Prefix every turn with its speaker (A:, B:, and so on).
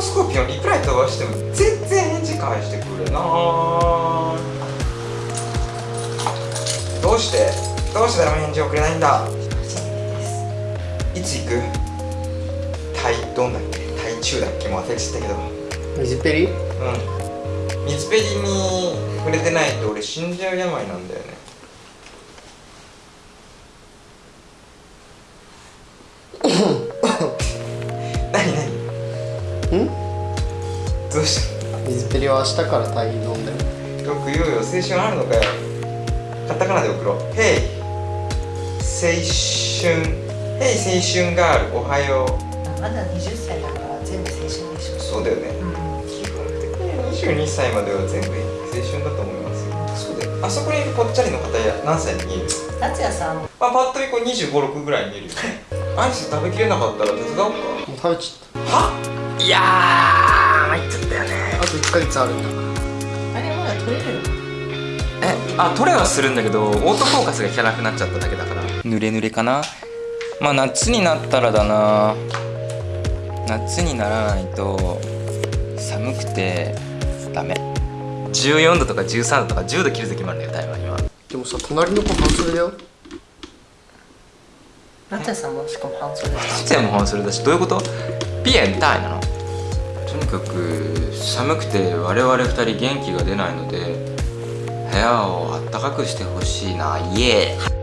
A: トスコーピオンリプライ飛ばしても全然返事返してくれなどうして？どうして誰も返事をくれないんだ？いつ行く？タイどんだっけ？タイ中だっけ？もう忘れちゃったけど。
B: 水ペリ
A: うん。水ペリに触れてないと俺死んじゃう病なんだよね
B: ん？
A: どうした？
B: 水ペリは明日からタイ飲んだよ。
A: よく言うよ。青春あるのかよ。カタカナで送ろう「ヘイ青春」「ヘイ青春ガール。おはよう。
C: まだ20歳だから全部青春でし」ょ。
A: そうだよね。
C: うん。
A: 基本的に22歳までは全部青春だと思いますよ。そうだよ。あそこにいるぽっちゃりの方や何歳に見える？
C: 達也さん。
A: まあ、パッと見こう2 5 6ぐらいに見えるよ。ねアイス食べきれなかったら手伝おうか。
B: もう食べちゃ
A: は？いやー参っちゃったよね。
B: あと1ヶ月あるんだ。
C: あれまだ取れるの？
A: えあトレはするんだけどオートフォーカスが効かなくなっちゃっただけだから。濡れ濡れかな？まあ夏になったらだな。夏にならないと寒くてダメ。14度とか13度とか10度切る時もあるんだよ台湾には。
B: でもさ隣の子半袖だよ。
C: 達也さんもしかも半袖だし。
A: じゃあもうそれだしどういうこと？ピエンタイなの？とにかく寒くて我々2人元気が出ないので部屋をあったかくしてほしいなイエー